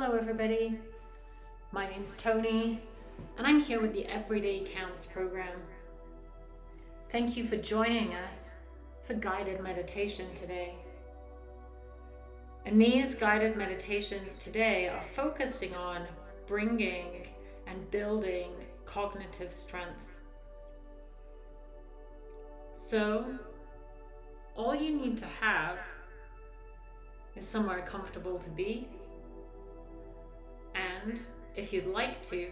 Hello everybody, my name's Tony and I'm here with the Everyday Counts program. Thank you for joining us for guided meditation today. And these guided meditations today are focusing on bringing and building cognitive strength. So, all you need to have is somewhere comfortable to be and if you'd like to,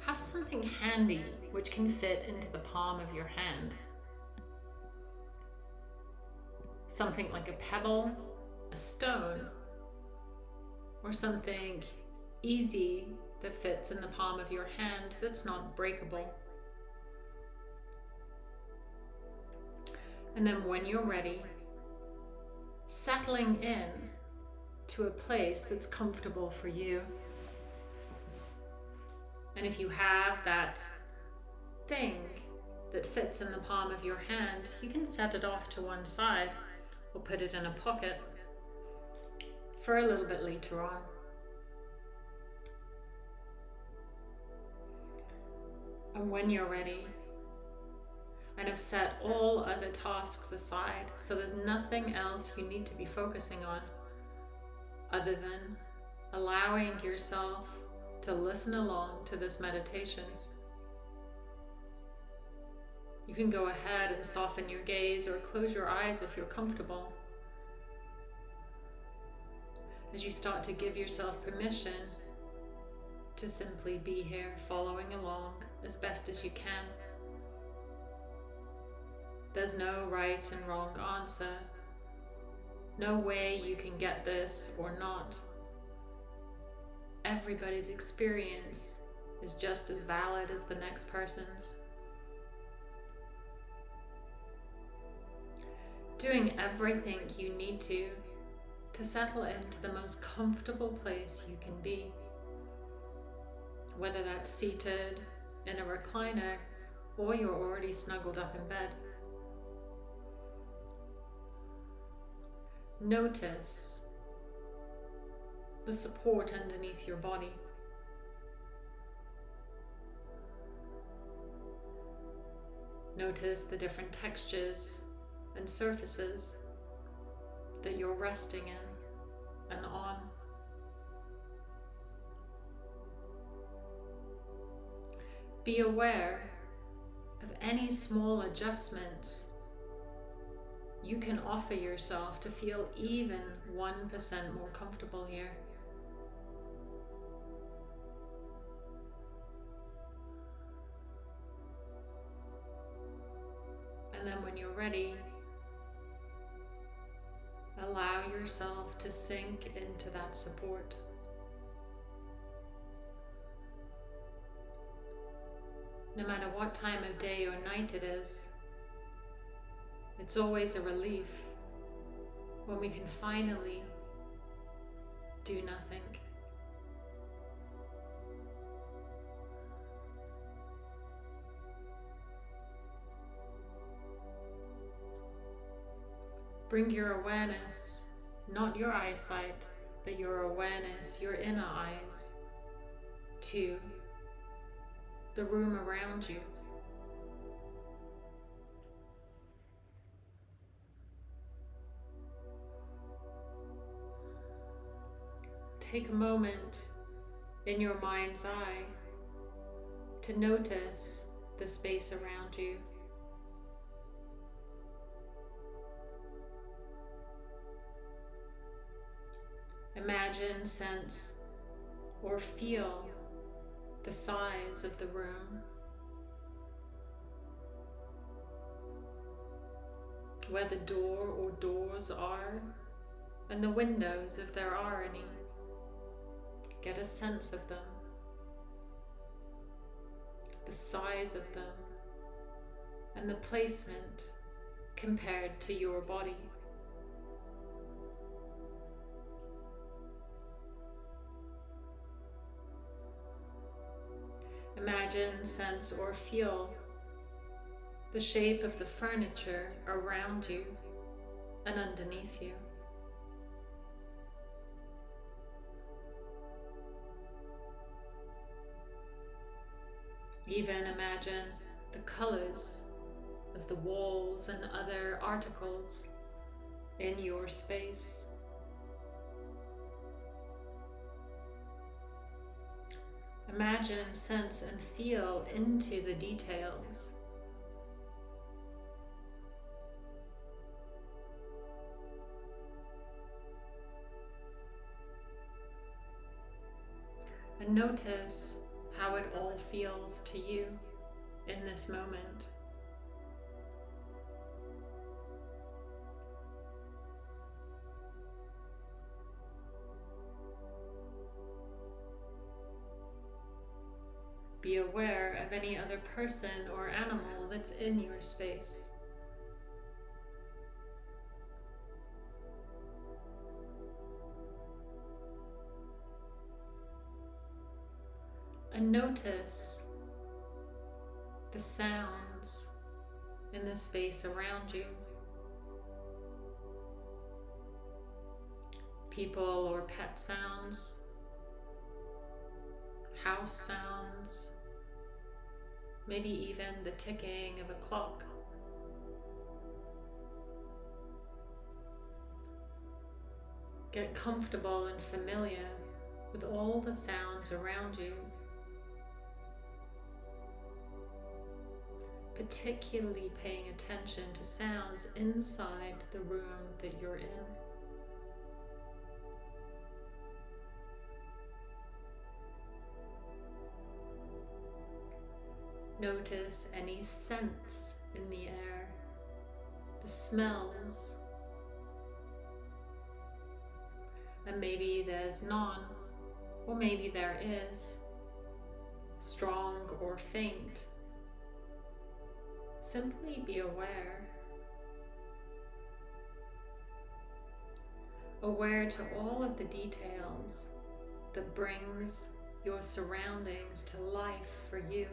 have something handy which can fit into the palm of your hand. Something like a pebble, a stone, or something easy that fits in the palm of your hand that's not breakable. And then when you're ready, settling in to a place that's comfortable for you. And if you have that thing that fits in the palm of your hand, you can set it off to one side or put it in a pocket for a little bit later on. And when you're ready, and have set all other tasks aside, so there's nothing else you need to be focusing on other than allowing yourself to listen along to this meditation. You can go ahead and soften your gaze or close your eyes if you're comfortable. As you start to give yourself permission to simply be here following along as best as you can. There's no right and wrong answer no way you can get this or not. Everybody's experience is just as valid as the next person's. Doing everything you need to to settle into the most comfortable place you can be. Whether that's seated in a recliner or you're already snuggled up in bed. Notice the support underneath your body. Notice the different textures and surfaces that you're resting in and on. Be aware of any small adjustments you can offer yourself to feel even 1% more comfortable here. And then when you're ready, allow yourself to sink into that support. No matter what time of day or night it is, it's always a relief when we can finally do nothing. Bring your awareness, not your eyesight, but your awareness, your inner eyes, to the room around you. Take a moment in your mind's eye to notice the space around you. Imagine, sense, or feel the size of the room. Where the door or doors are, and the windows if there are any. Get a sense of them, the size of them, and the placement compared to your body. Imagine, sense, or feel the shape of the furniture around you and underneath you. Even imagine the colors of the walls and other articles in your space. Imagine, sense, and feel into the details. And notice how it all feels to you in this moment. Be aware of any other person or animal that's in your space. And notice the sounds in the space around you. People or pet sounds, house sounds, maybe even the ticking of a clock. Get comfortable and familiar with all the sounds around you. Particularly paying attention to sounds inside the room that you're in. Notice any scents in the air, the smells. And maybe there's none, or maybe there is, strong or faint. Simply be aware. Aware to all of the details that brings your surroundings to life for you.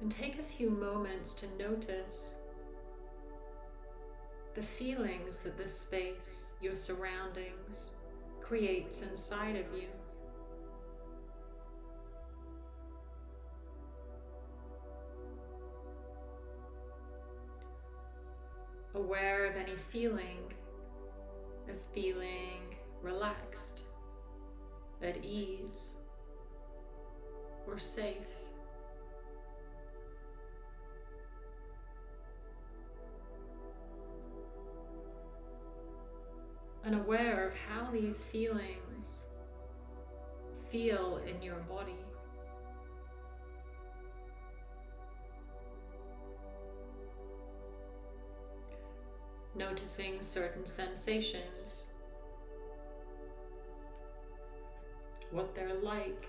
And take a few moments to notice the feelings that this space, your surroundings, creates inside of you. Aware of any feeling, of feeling relaxed, at ease, or safe. And aware of how these feelings feel in your body. Noticing certain sensations, what they're like.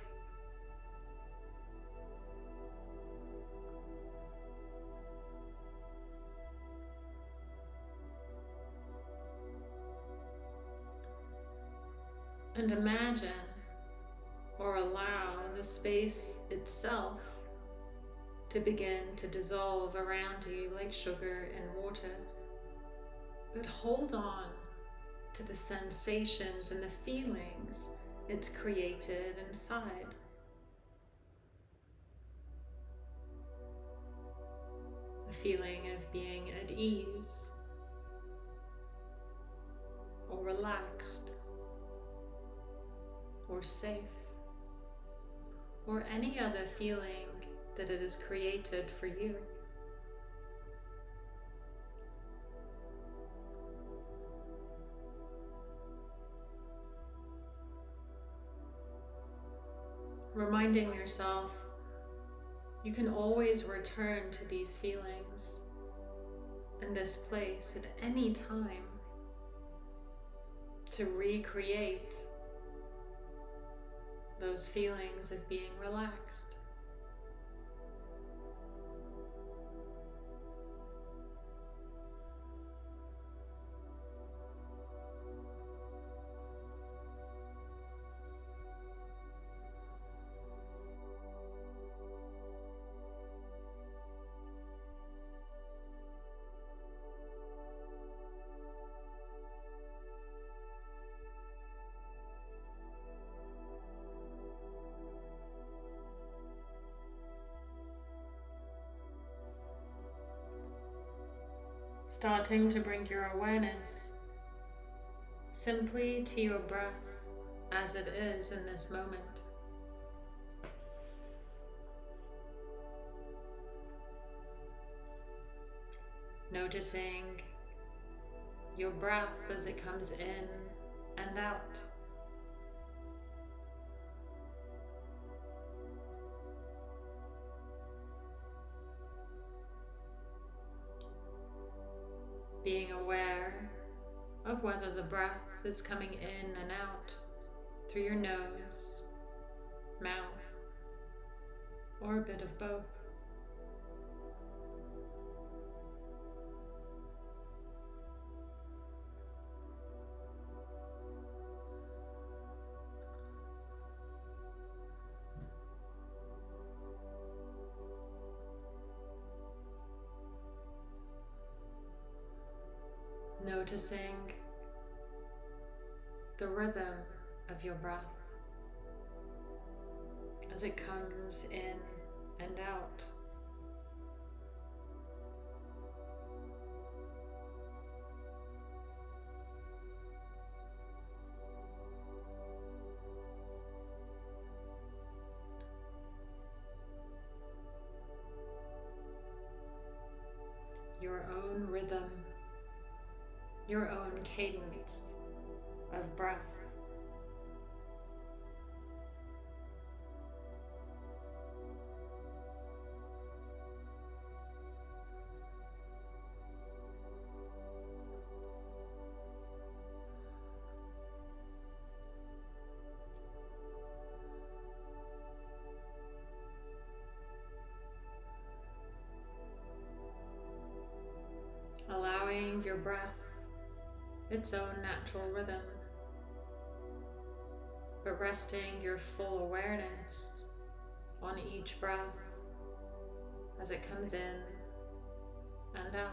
And imagine or allow the space itself to begin to dissolve around you like sugar in water. But hold on to the sensations and the feelings it's created inside. The feeling of being at ease or relaxed or safe, or any other feeling that it has created for you. Reminding yourself you can always return to these feelings in this place at any time to recreate those feelings of being relaxed. Starting to bring your awareness simply to your breath as it is in this moment. Noticing your breath as it comes in and out. Breath is coming in and out through your nose, mouth, or a bit of both. noticing the rhythm of your breath as it comes in and out. Your own rhythm your own cadence of breath. allowing your breath its own natural rhythm, resting your full awareness on each breath as it comes in and out.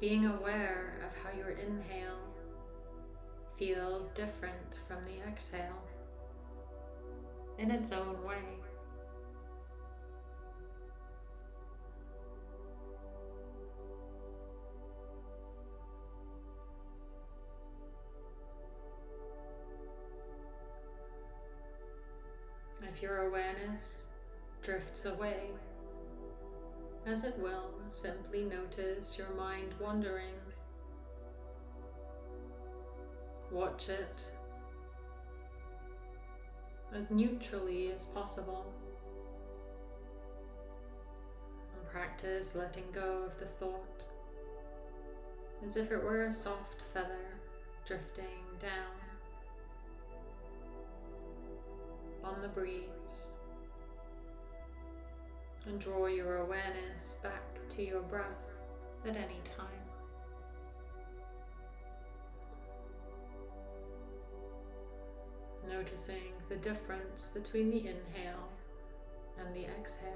Being aware of how your inhale feels different from the exhale in its own way. If your awareness drifts away, as it will, simply notice your mind wandering. Watch it as neutrally as possible. And practice letting go of the thought as if it were a soft feather drifting down. On the breeze and draw your awareness back to your breath at any time. Noticing the difference between the inhale and the exhale.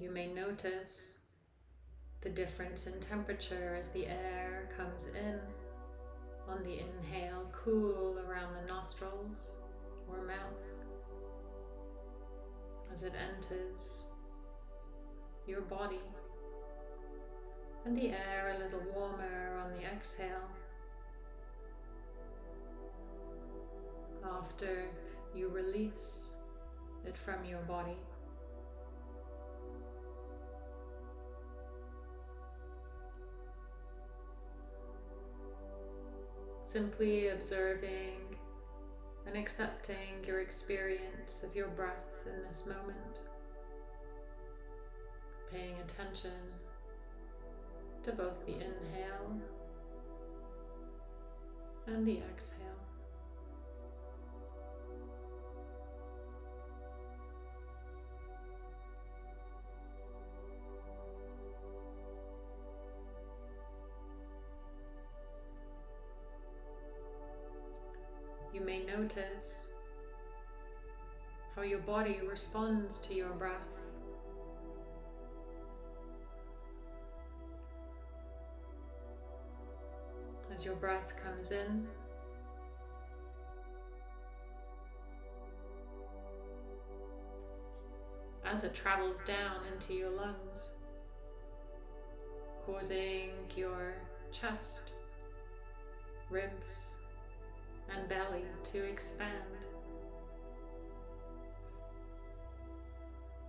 You may notice the difference in temperature as the air comes in on the inhale, cool around the nostrils or mouth as it enters your body, and the air a little warmer on the exhale. After you release it from your body. Simply observing and accepting your experience of your breath in this moment. Paying attention to both the inhale and the exhale. May notice how your body responds to your breath. as your breath comes in. As it travels down into your lungs, causing your chest, ribs, and belly to expand.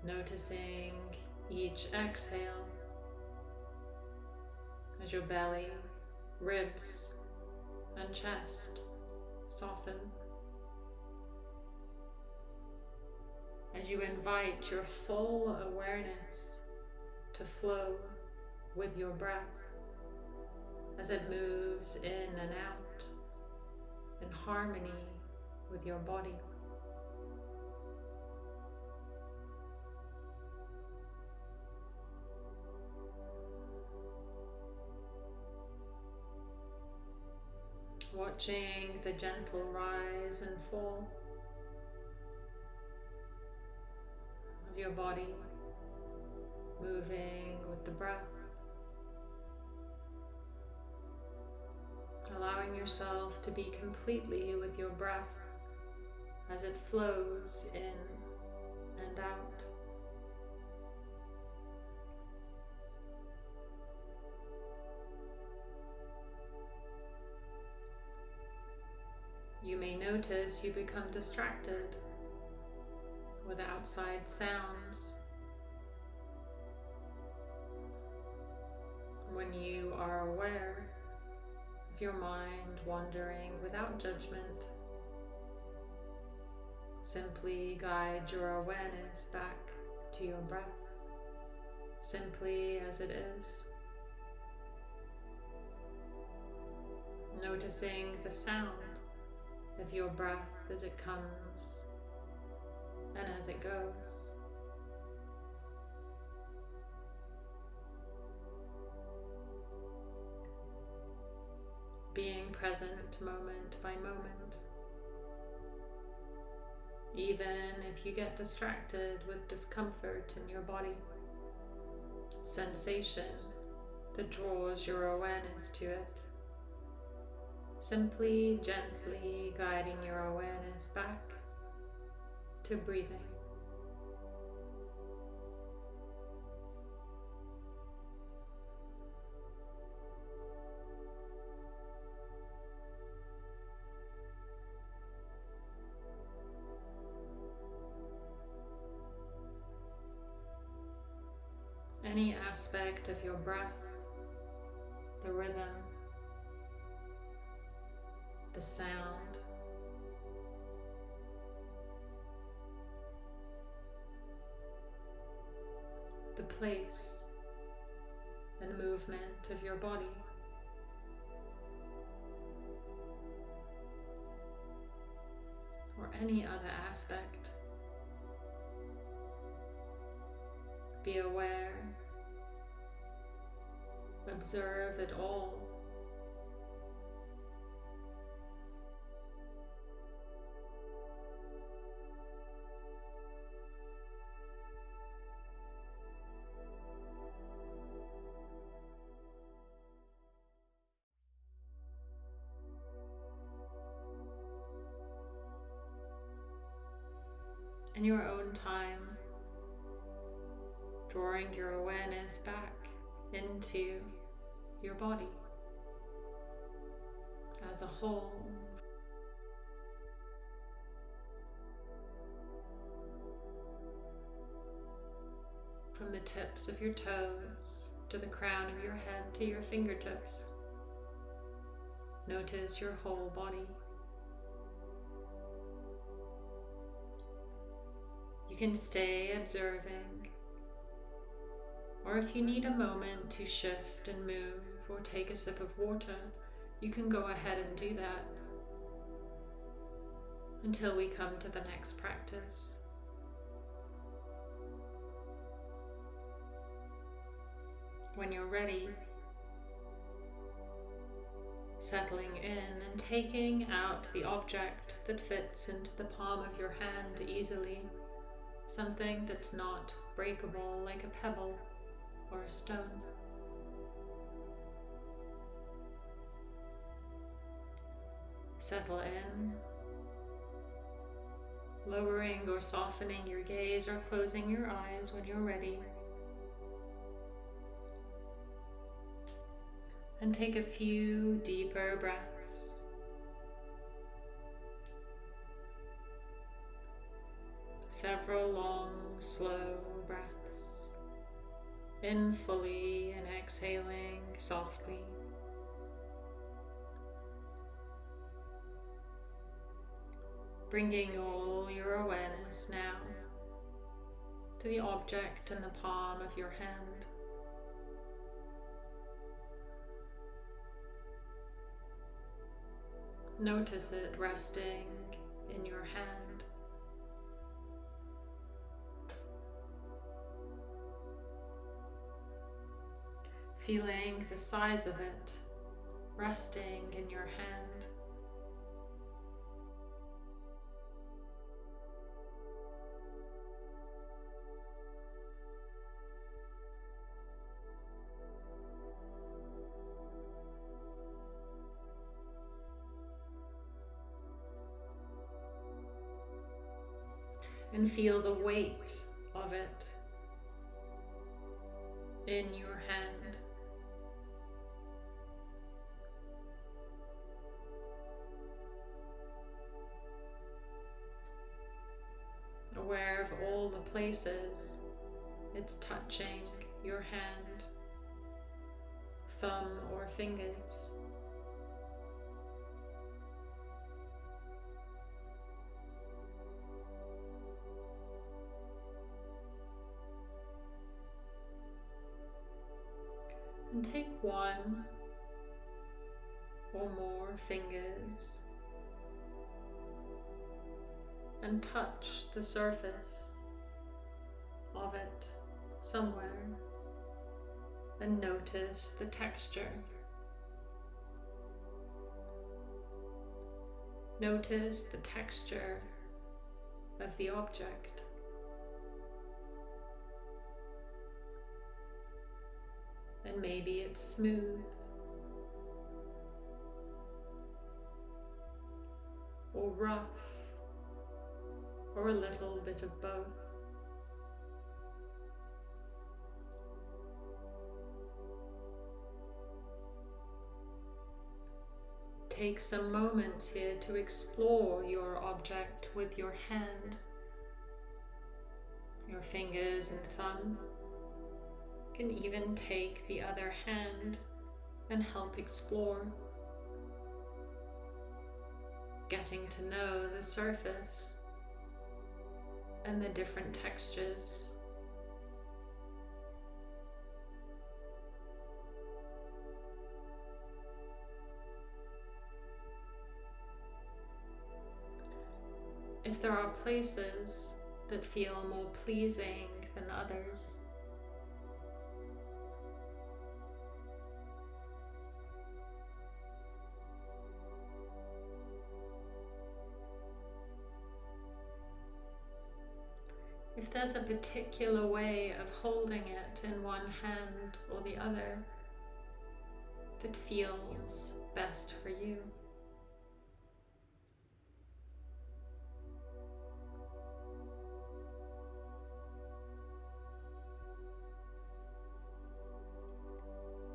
Noticing each exhale as your belly, ribs, and chest soften. As you invite your full awareness to flow with your breath as it moves in and out in harmony with your body. watching the gentle rise and fall of your body, moving with the breath, allowing yourself to be completely with your breath as it flows in and out. You may notice you become distracted with outside sounds. When you are aware your mind wandering without judgment, simply guide your awareness back to your breath, simply as it is. Noticing the sound of your breath as it comes and as it goes. Present moment by moment. Even if you get distracted with discomfort in your body, sensation that draws your awareness to it simply gently guiding your awareness back to breathing. Aspect of your breath, the rhythm, the sound. The place and movement of your body. Or any other aspect. Be aware, observe it all. In your own time, drawing your awareness back into your body as a whole. From the tips of your toes to the crown of your head to your fingertips. Notice your whole body. You can stay observing, or if you need a moment to shift and move or take a sip of water, you can go ahead and do that until we come to the next practice. When you're ready, settling in and taking out the object that fits into the palm of your hand easily something that's not breakable like a pebble or a stone. Settle in, lowering or softening your gaze or closing your eyes when you're ready. And take a few deeper breaths. Several long, slow breaths. In fully and exhaling softly. Bringing all your awareness now to the object in the palm of your hand. Notice it resting in your hand. Feeling the size of it resting in your hand. Feel the weight of it in your hand. Aware of all the places it's touching your hand, thumb or fingers. Take one or more fingers and touch the surface of it somewhere and notice the texture. Notice the texture of the object. And maybe it's smooth. Or rough, or a little bit of both. Take some moments here to explore your object with your hand, your fingers and thumb can even take the other hand and help explore. Getting to know the surface and the different textures. If there are places that feel more pleasing than others, there's a particular way of holding it in one hand or the other that feels best for you.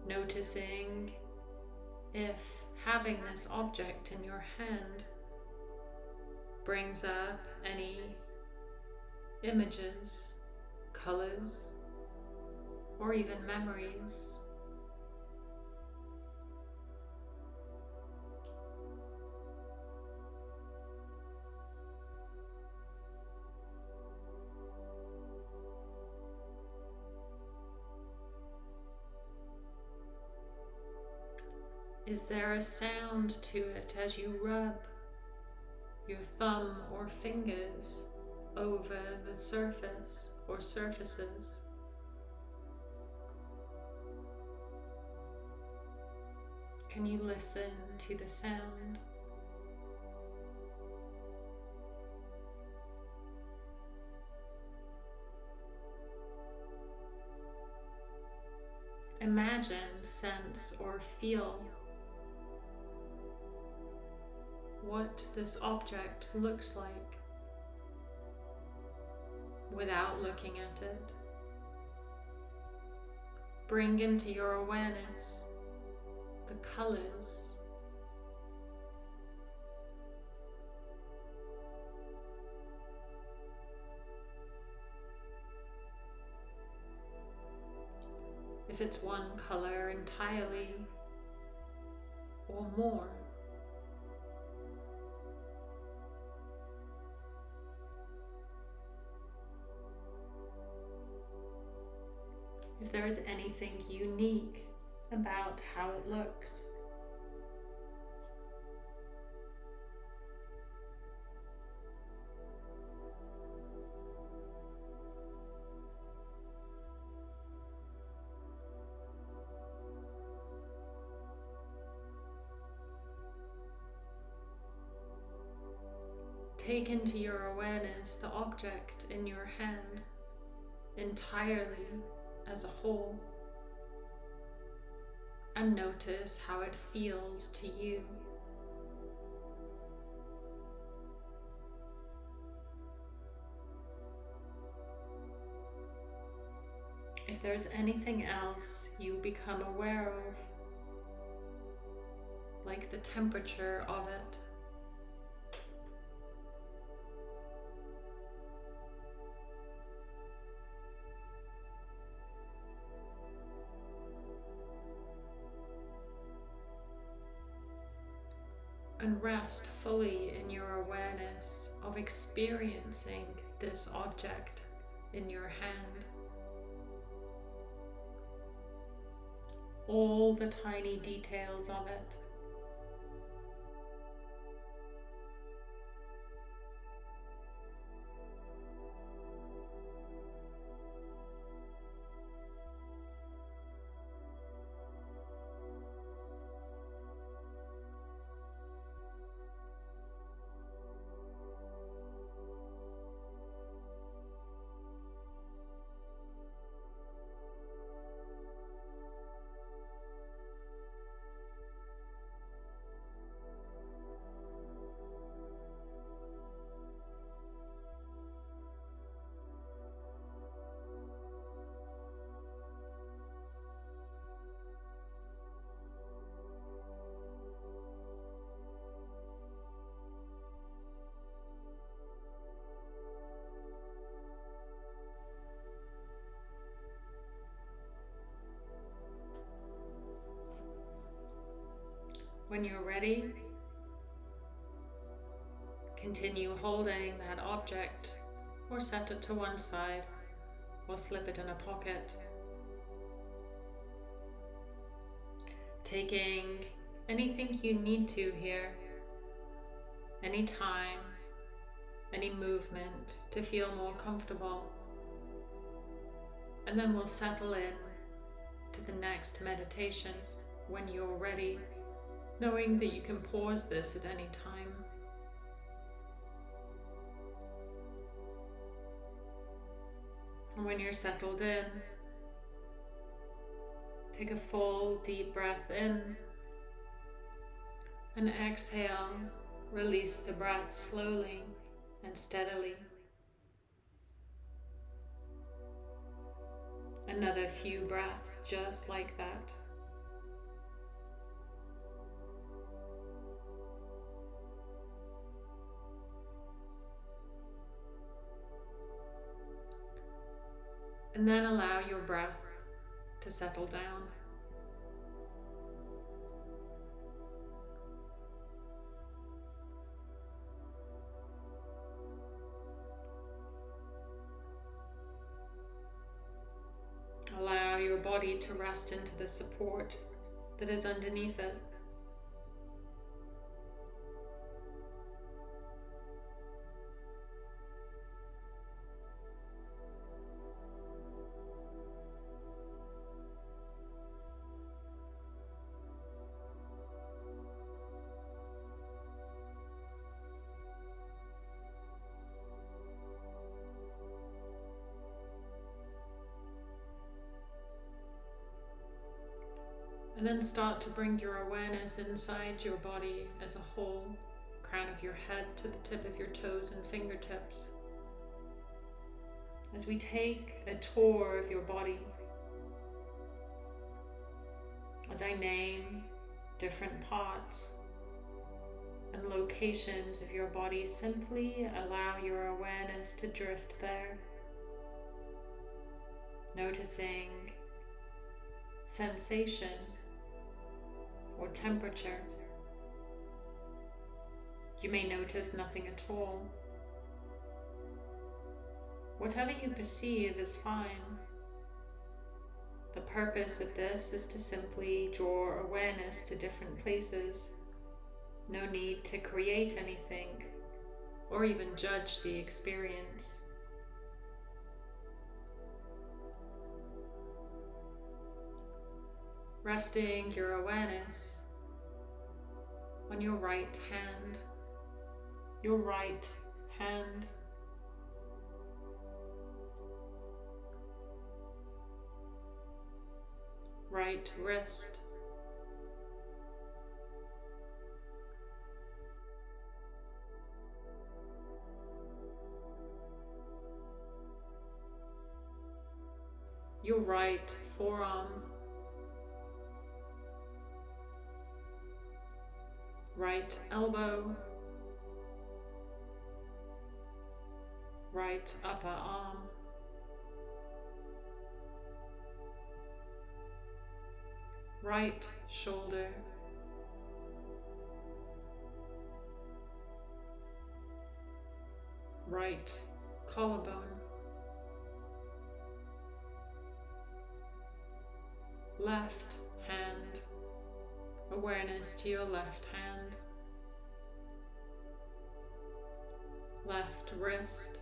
Noticing if having this object in your hand brings up any images, colors, or even memories. Is there a sound to it as you rub your thumb or fingers over the surface or surfaces. Can you listen to the sound? Imagine, sense, or feel what this object looks like without looking at it. Bring into your awareness the colors. If it's one color entirely or more. If there is anything unique about how it looks. Take into your awareness the object in your hand entirely as a whole and notice how it feels to you. If there's anything else you become aware of, like the temperature of it, rest fully in your awareness of experiencing this object in your hand. All the tiny details of it. When you're ready, continue holding that object or set it to one side or slip it in a pocket. Taking anything you need to here, any time, any movement to feel more comfortable. And then we'll settle in to the next meditation when you're ready knowing that you can pause this at any time. And when you're settled in, take a full deep breath in and exhale, release the breath slowly and steadily. Another few breaths just like that. And then allow your breath to settle down. Allow your body to rest into the support that is underneath it. Start to bring your awareness inside your body as a whole, crown of your head to the tip of your toes and fingertips. As we take a tour of your body, as I name different parts and locations of your body, simply allow your awareness to drift there, noticing sensation or temperature. You may notice nothing at all. Whatever you perceive is fine. The purpose of this is to simply draw awareness to different places. No need to create anything or even judge the experience. Resting your awareness on your right hand, your right hand right wrist. Your right forearm. Right elbow. Right upper arm. right shoulder. Right collarbone. Left. Awareness to your left hand. Left wrist.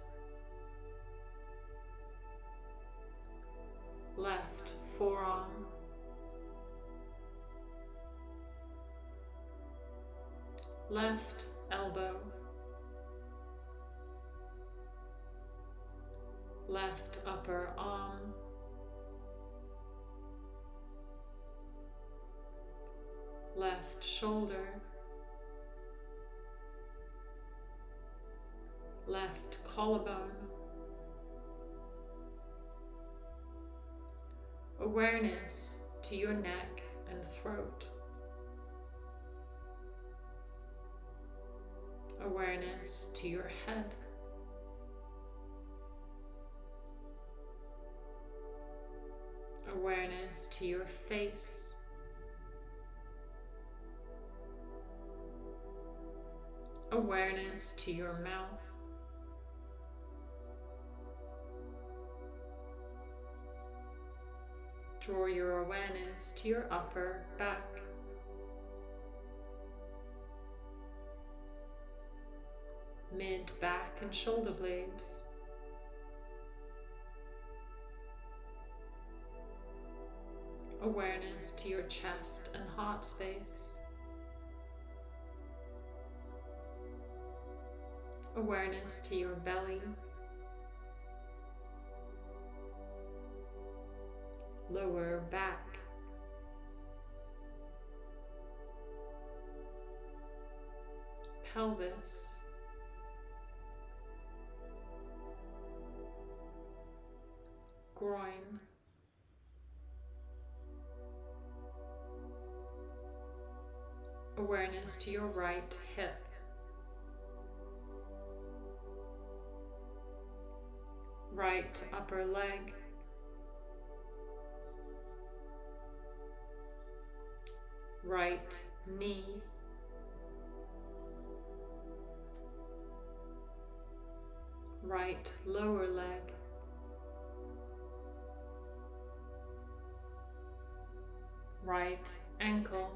Left forearm. left elbow, left upper arm, left shoulder, left collarbone, awareness to your neck and throat. awareness to your head. Awareness to your face. Awareness to your mouth. Draw your awareness to your upper back. mid, back and shoulder blades. Awareness to your chest and heart space. Awareness to your belly. Lower back. Pelvis. groin. Awareness to your right hip. Right upper leg. Right knee. Right lower leg. right ankle.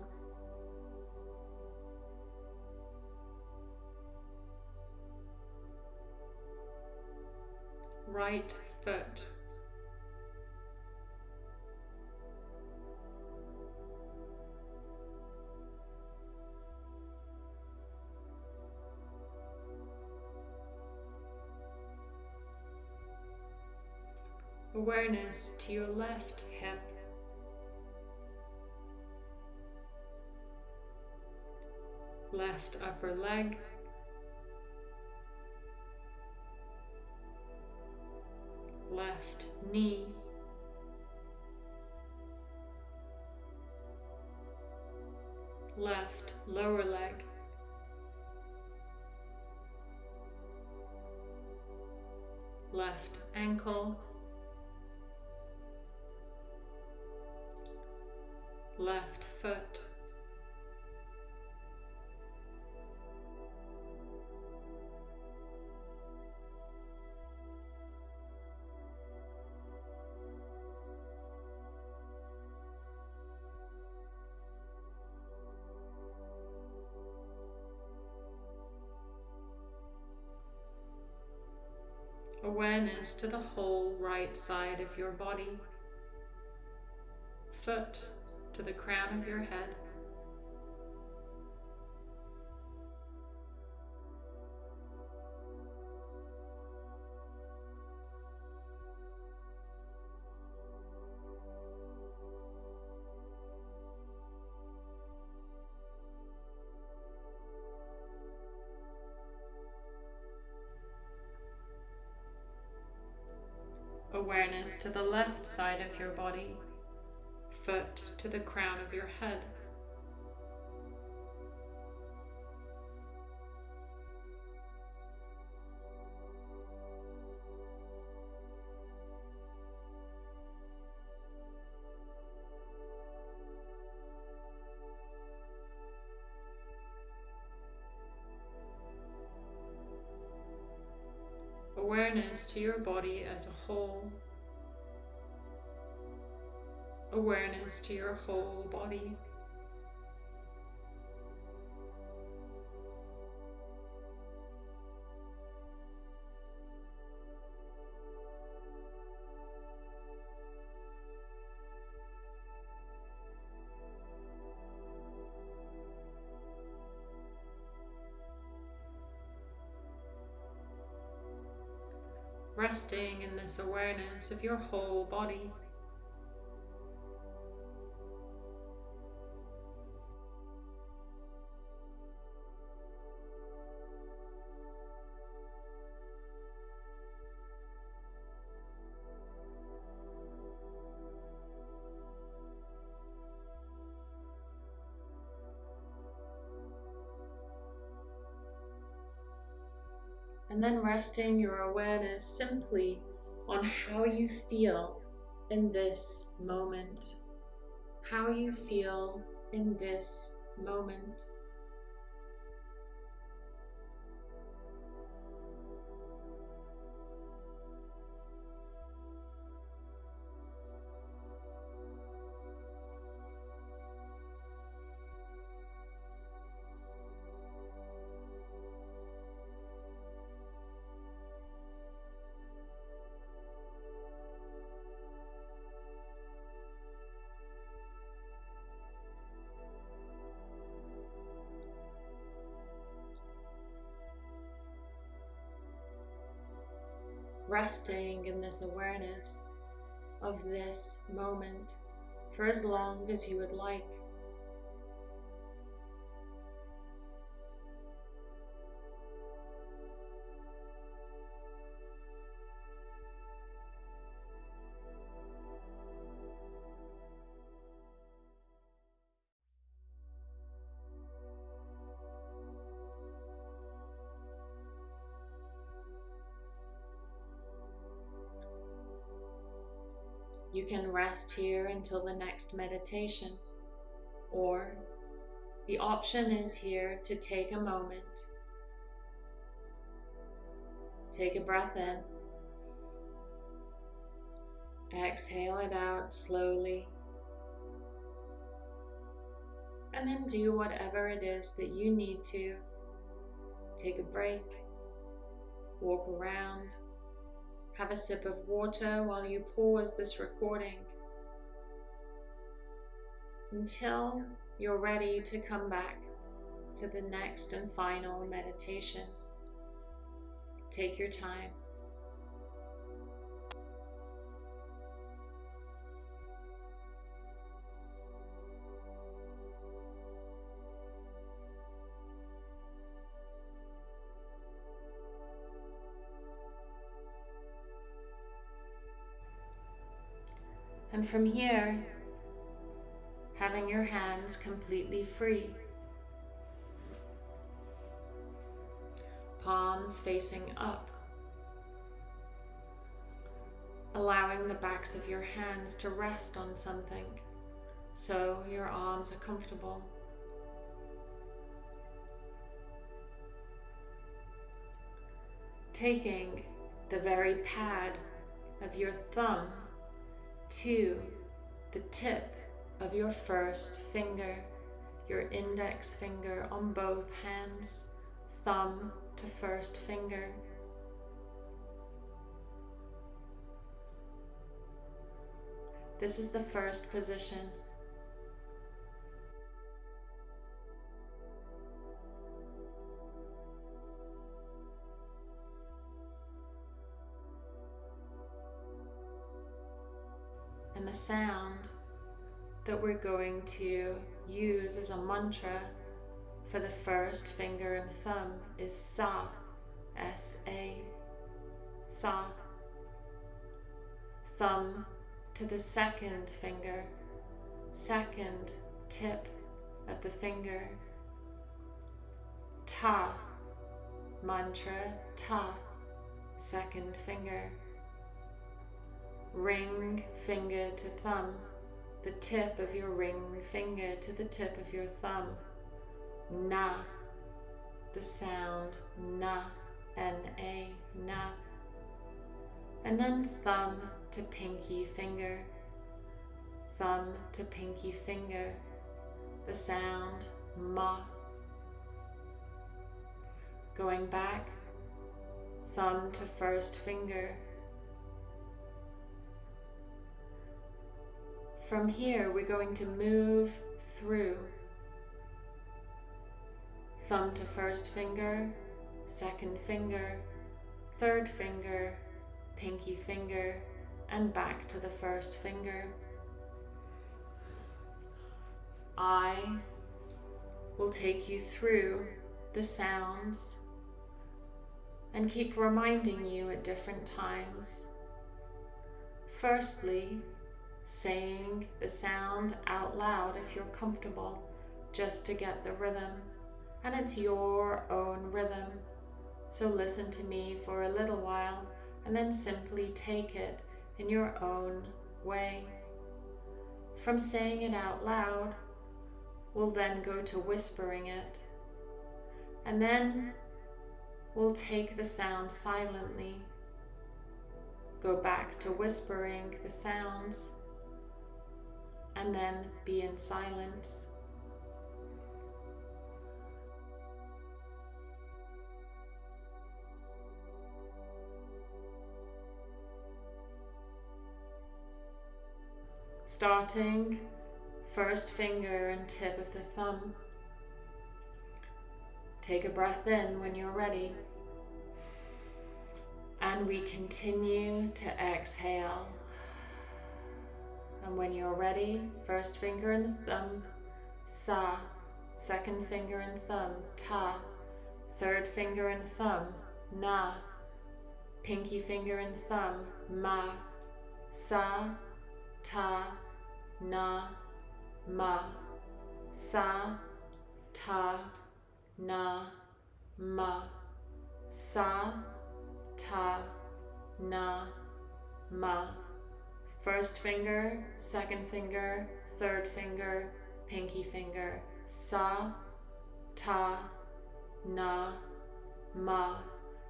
Right foot. Awareness to your left hip. left upper leg, knee, left lower leg, left ankle, left foot, awareness to the whole right side of your body, foot to the crown of your head. Awareness to the left side of your body, foot to the crown of your head. awareness to your body as a whole. Awareness to your whole body. resting in this awareness of your whole body. And then resting your awareness simply on how you feel in this moment. How you feel in this moment. Resting in this awareness of this moment for as long as you would like. Rest here until the next meditation, or the option is here to take a moment. Take a breath in. Exhale it out slowly. And then do whatever it is that you need to. Take a break, walk around, have a sip of water while you pause this recording until you're ready to come back to the next and final meditation. Take your time. And from here, having your hands completely free. Palms facing up. Allowing the backs of your hands to rest on something so your arms are comfortable. Taking the very pad of your thumb to the tip of your first finger, your index finger on both hands, thumb to first finger. This is the first position. And the sound that we're going to use as a mantra for the first finger and thumb is Sa, S-A, Sa. Thumb to the second finger, second tip of the finger, Ta, mantra Ta, second finger. Ring finger to thumb, the tip of your ring finger to the tip of your thumb. Na, the sound na, N-A, na. And then thumb to pinky finger, thumb to pinky finger, the sound ma. Going back, thumb to first finger, From here, we're going to move through. Thumb to first finger, second finger, third finger, pinky finger, and back to the first finger. I will take you through the sounds and keep reminding you at different times. Firstly, saying the sound out loud if you're comfortable, just to get the rhythm. And it's your own rhythm. So listen to me for a little while and then simply take it in your own way. From saying it out loud, we'll then go to whispering it. And then we'll take the sound silently. Go back to whispering the sounds and then be in silence. Starting first finger and tip of the thumb. Take a breath in when you're ready. And we continue to exhale. And when you're ready, first finger and thumb, sa, second finger and thumb, ta, third finger and thumb, na, pinky finger and thumb, ma, sa, ta, na, ma, sa, ta, na, ma, sa, ta, na, ma. First finger, second finger, third finger, pinky finger. Sa, ta, na, ma.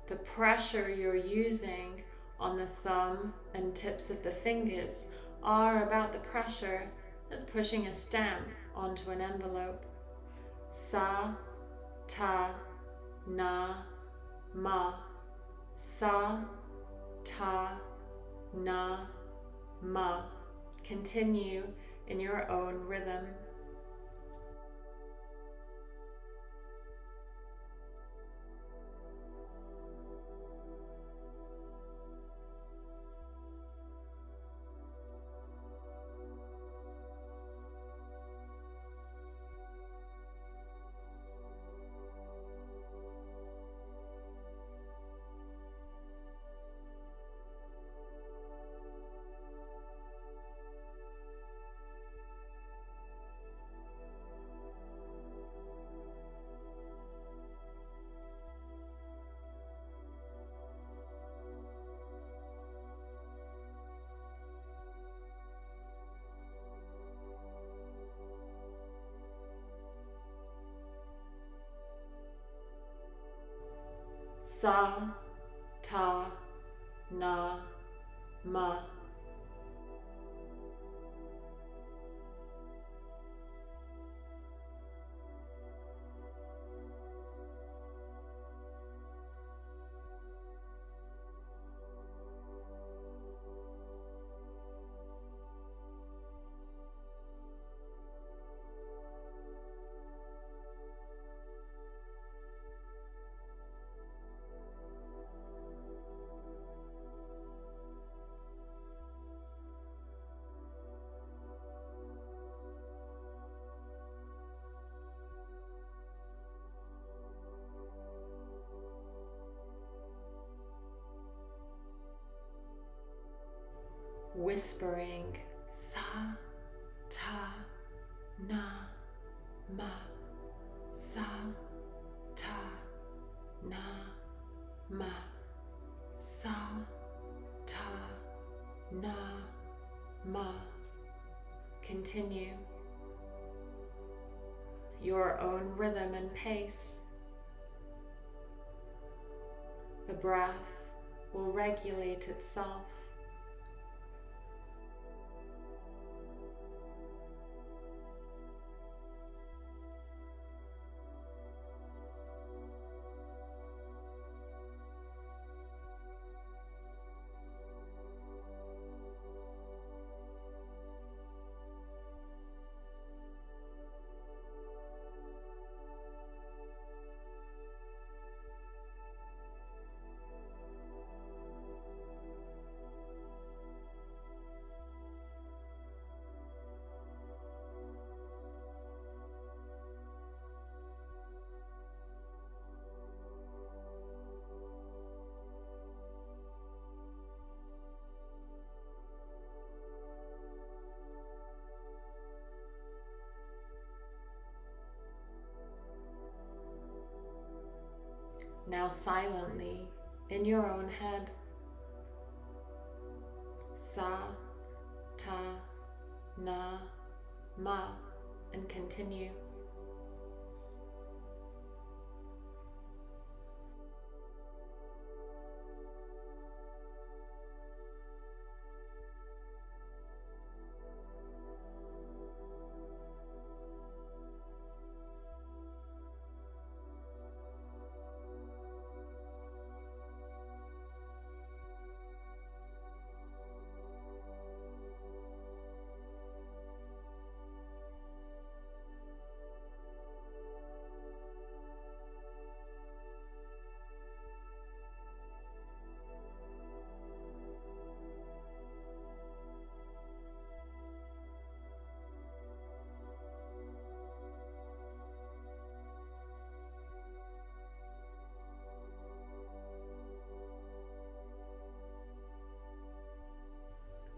The pressure you're using on the thumb and tips of the fingers are about the pressure that's pushing a stamp onto an envelope. Sa, ta, na, ma. Sa, ta, na, ma. Continue in your own rhythm. Sa, ta, na, ma. Whispering sa, ta, na, ma, sa, ta, na, ma, sa, ta, na, ma. Continue your own rhythm and pace. The breath will regulate itself. Now silently in your own head. Sa, ta, na, ma, and continue.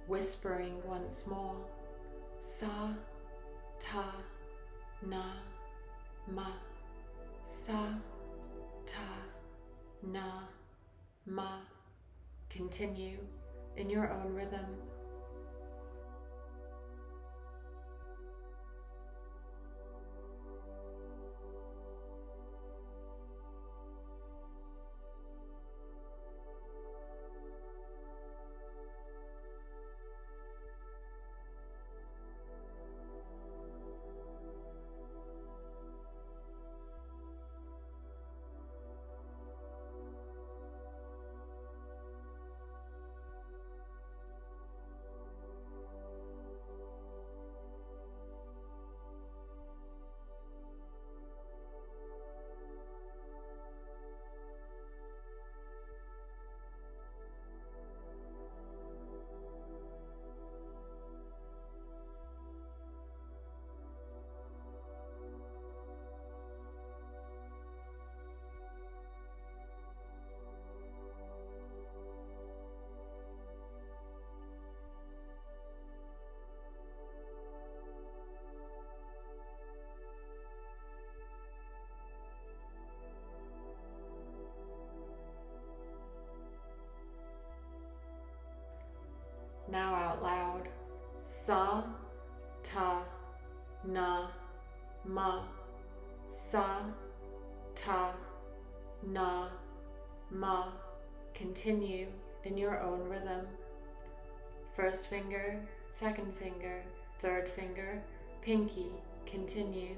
Whispering once more Sa, Ta, Na, Ma, Sa, Ta, Na, Ma. Continue in your own rhythm. Sa, ta, na, ma. Sa, ta, na, Ma, continue in your own rhythm. First finger, second finger, third finger, pinky, continue.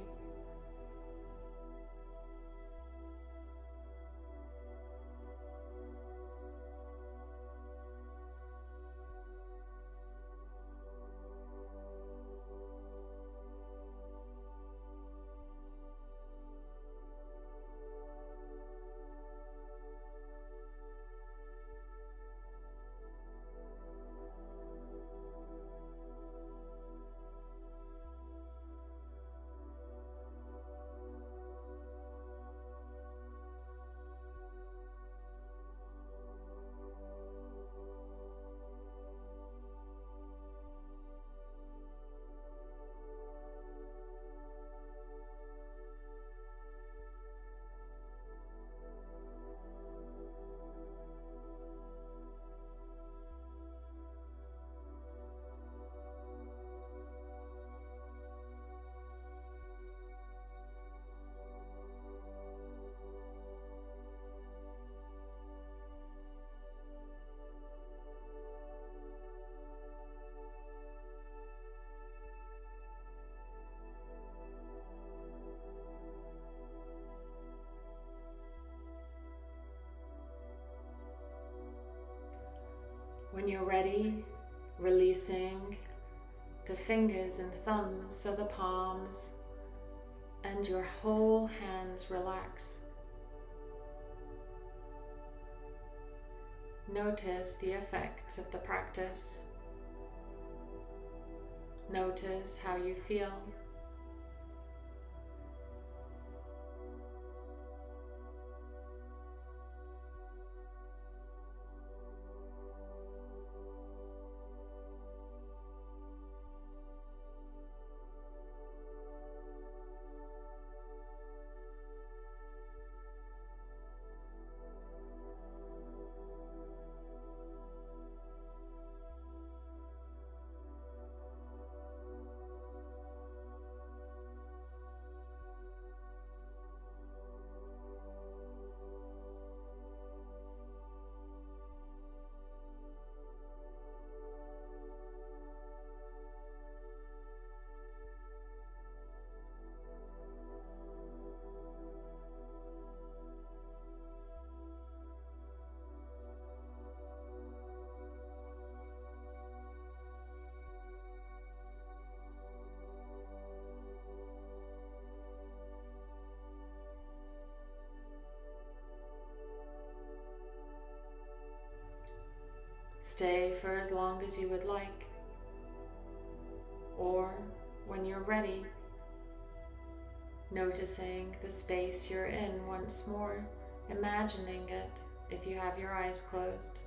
When you're ready, releasing the fingers and thumbs so the palms and your whole hands relax. Notice the effects of the practice. Notice how you feel. Stay for as long as you would like. Or when you're ready, noticing the space you're in once more, imagining it if you have your eyes closed.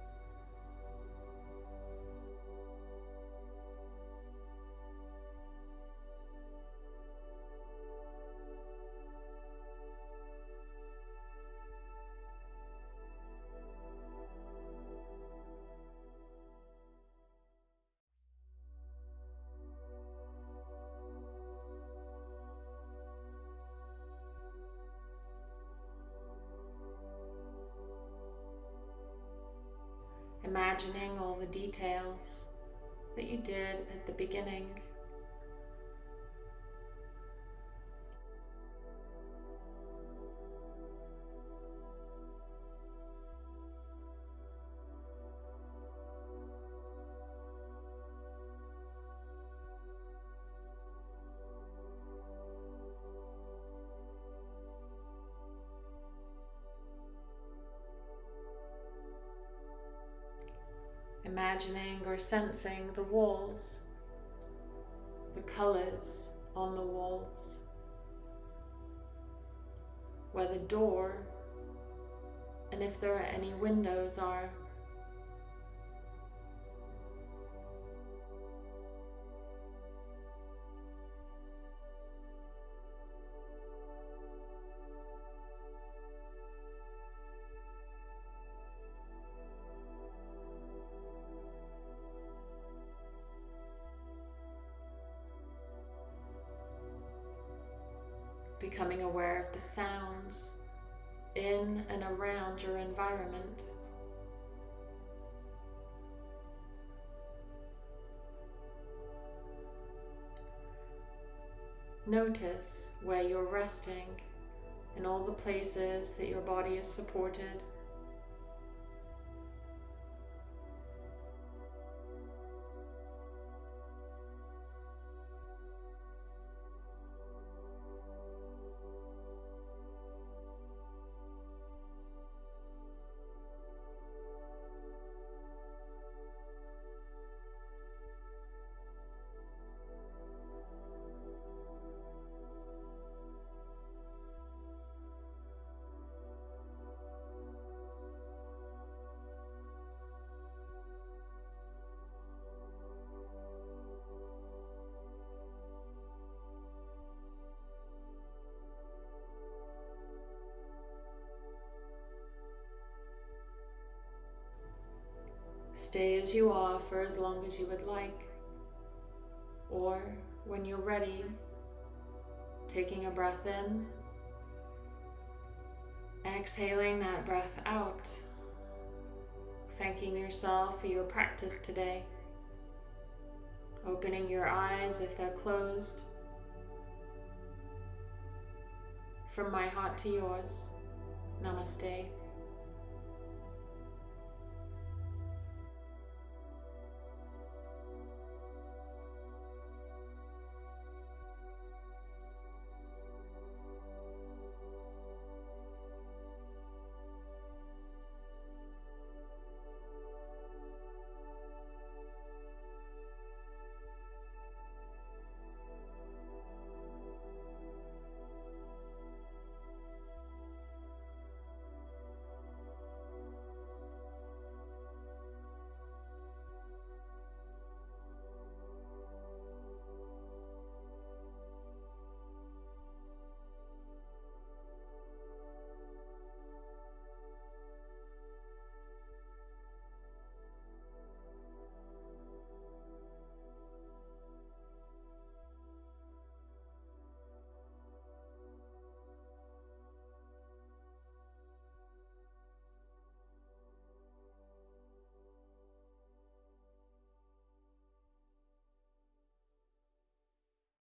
Imagining all the details that you did at the beginning. Imagining or sensing the walls, the colors on the walls, where the door and if there are any windows are. Becoming aware of the sounds in and around your environment. Notice where you're resting in all the places that your body is supported. Stay as you are for as long as you would like. Or when you're ready, taking a breath in, exhaling that breath out, thanking yourself for your practice today, opening your eyes if they're closed. From my heart to yours, namaste.